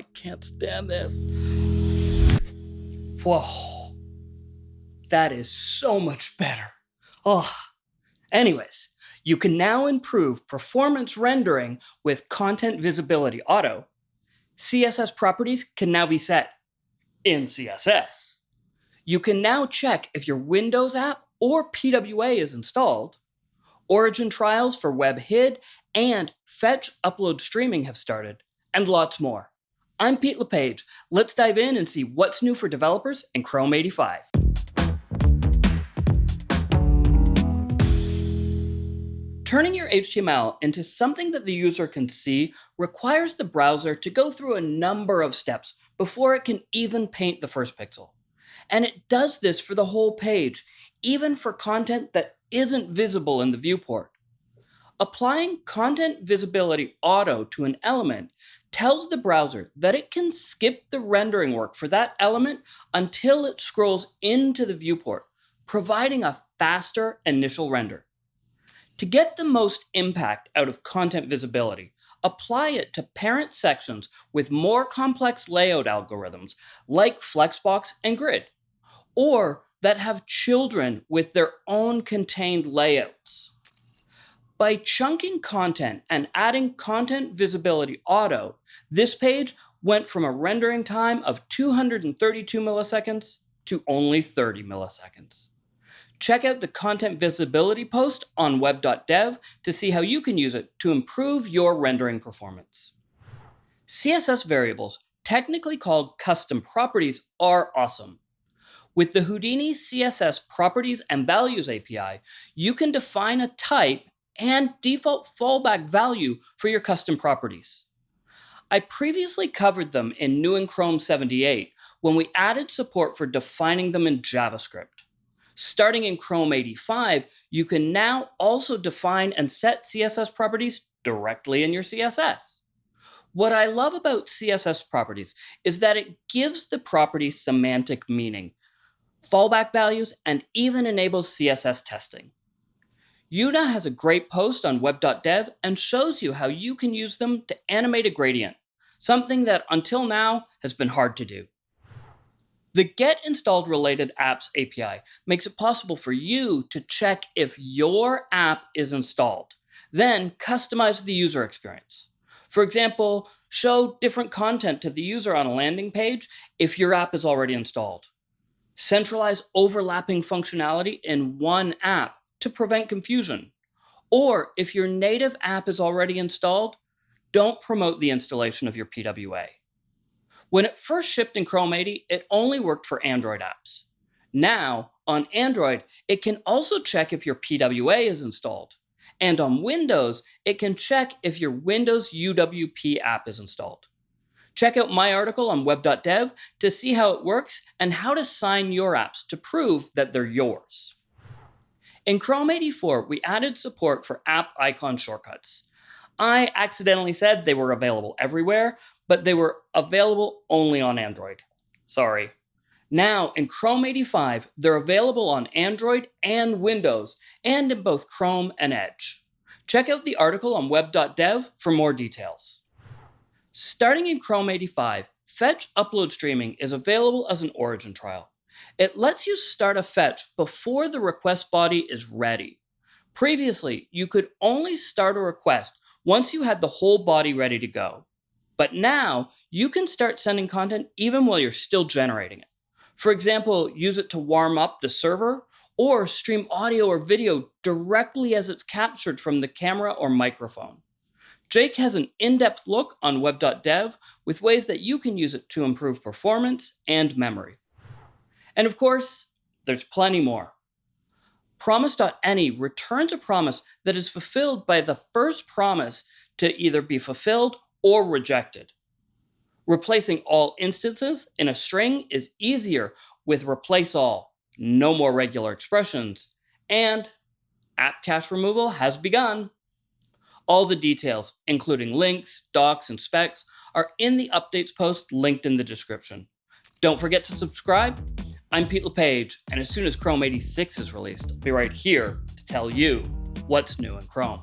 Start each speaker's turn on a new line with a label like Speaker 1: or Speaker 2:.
Speaker 1: I can't stand this. Whoa. That is so much better. Oh. Anyways, you can now improve performance rendering with Content Visibility Auto. CSS properties can now be set in CSS. You can now check if your Windows app or PWA is installed. Origin trials for WebHID and Fetch Upload Streaming have started, and lots more. I'm Pete LePage. Let's dive in and see what's new for developers in Chrome 85. Turning your HTML into something that the user can see requires the browser to go through a number of steps before it can even paint the first pixel. And it does this for the whole page, even for content that isn't visible in the viewport. Applying Content Visibility Auto to an element tells the browser that it can skip the rendering work for that element until it scrolls into the viewport, providing a faster initial render. To get the most impact out of content visibility, apply it to parent sections with more complex layout algorithms like Flexbox and Grid, or that have children with their own contained layouts. By chunking content and adding Content Visibility Auto, this page went from a rendering time of 232 milliseconds to only 30 milliseconds. Check out the content visibility post on web.dev to see how you can use it to improve your rendering performance. CSS variables, technically called custom properties, are awesome. With the Houdini CSS Properties and Values API, you can define a type and default fallback value for your custom properties. I previously covered them in New in Chrome 78 when we added support for defining them in JavaScript. Starting in Chrome 85, you can now also define and set CSS properties directly in your CSS. What I love about CSS properties is that it gives the property semantic meaning, fallback values, and even enables CSS testing. Una has a great post on web.dev and shows you how you can use them to animate a gradient, something that until now has been hard to do. The Get Installed Related Apps API makes it possible for you to check if your app is installed, then customize the user experience. For example, show different content to the user on a landing page if your app is already installed. Centralize overlapping functionality in one app to prevent confusion. Or if your native app is already installed, don't promote the installation of your PWA. When it first shipped in Chrome 80, it only worked for Android apps. Now, on Android, it can also check if your PWA is installed. And on Windows, it can check if your Windows UWP app is installed. Check out my article on web.dev to see how it works and how to sign your apps to prove that they're yours. In Chrome 84, we added support for app icon shortcuts. I accidentally said they were available everywhere, but they were available only on Android. Sorry. Now, in Chrome 85, they're available on Android and Windows, and in both Chrome and Edge. Check out the article on web.dev for more details. Starting in Chrome 85, Fetch Upload Streaming is available as an origin trial. It lets you start a fetch before the request body is ready. Previously, you could only start a request once you had the whole body ready to go. But now you can start sending content even while you're still generating it. For example, use it to warm up the server or stream audio or video directly as it's captured from the camera or microphone. Jake has an in-depth look on web.dev with ways that you can use it to improve performance and memory. And of course, there's plenty more. Promise.any returns a promise that is fulfilled by the first promise to either be fulfilled or rejected. Replacing all instances in a string is easier with replace all, no more regular expressions, and app cache removal has begun. All the details, including links, docs, and specs, are in the updates post linked in the description. Don't forget to subscribe. I'm Pete LePage, and as soon as Chrome 86 is released, I'll be right here to tell you what's new in Chrome.